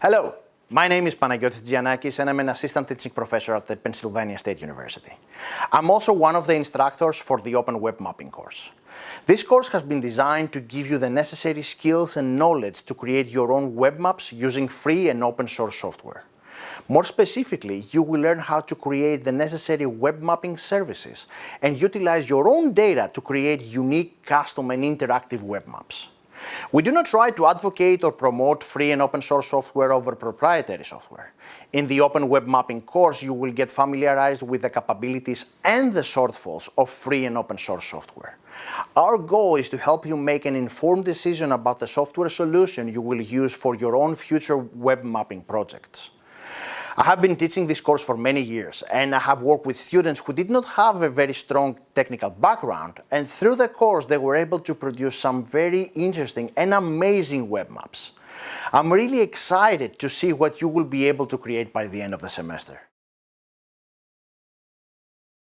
Hello, my name is Panagiotis Giannakis and I'm an assistant teaching professor at the Pennsylvania State University. I'm also one of the instructors for the Open Web Mapping course. This course has been designed to give you the necessary skills and knowledge to create your own web maps using free and open source software. More specifically, you will learn how to create the necessary web mapping services and utilize your own data to create unique, custom and interactive web maps. We do not try to advocate or promote free and open source software over proprietary software. In the Open Web Mapping course, you will get familiarized with the capabilities and the shortfalls of free and open source software. Our goal is to help you make an informed decision about the software solution you will use for your own future web mapping projects. I have been teaching this course for many years and I have worked with students who did not have a very strong technical background and through the course they were able to produce some very interesting and amazing web maps. I'm really excited to see what you will be able to create by the end of the semester.